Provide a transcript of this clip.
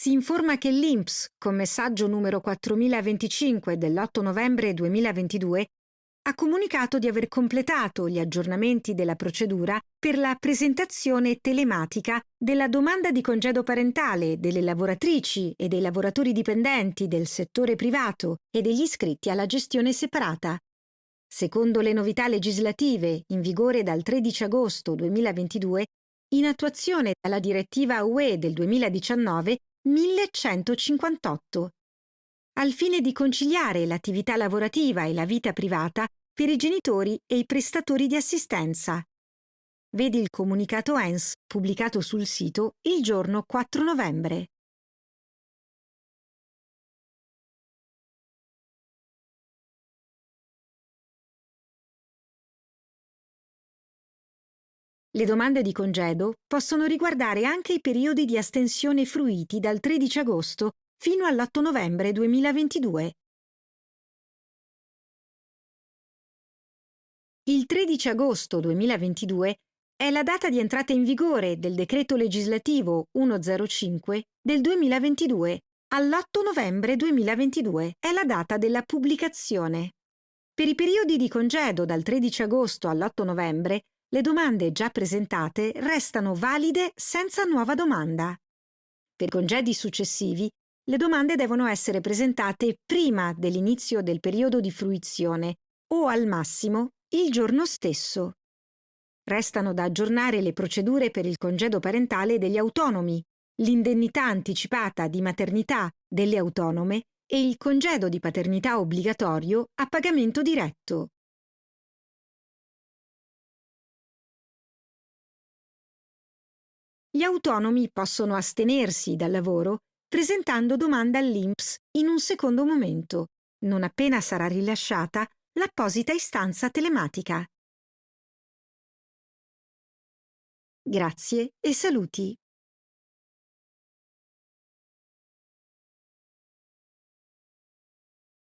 si informa che l'INPS, con messaggio numero 4025 dell'8 novembre 2022, ha comunicato di aver completato gli aggiornamenti della procedura per la presentazione telematica della domanda di congedo parentale delle lavoratrici e dei lavoratori dipendenti del settore privato e degli iscritti alla gestione separata. Secondo le novità legislative in vigore dal 13 agosto 2022, in attuazione dalla direttiva UE del 2019 1158 al fine di conciliare l'attività lavorativa e la vita privata per i genitori e i prestatori di assistenza. Vedi il comunicato ENS pubblicato sul sito il giorno 4 novembre. Le domande di congedo possono riguardare anche i periodi di astensione fruiti dal 13 agosto fino all'8 novembre 2022. Il 13 agosto 2022 è la data di entrata in vigore del decreto legislativo 105 del 2022. All'8 novembre 2022 è la data della pubblicazione. Per i periodi di congedo dal 13 agosto all'8 novembre, le domande già presentate restano valide senza nuova domanda. Per congedi successivi le domande devono essere presentate prima dell'inizio del periodo di fruizione o al massimo il giorno stesso. Restano da aggiornare le procedure per il congedo parentale degli autonomi, l'indennità anticipata di maternità delle autonome e il congedo di paternità obbligatorio a pagamento diretto. Gli autonomi possono astenersi dal lavoro presentando domanda all'INPS in un secondo momento, non appena sarà rilasciata l'apposita istanza telematica. Grazie e saluti.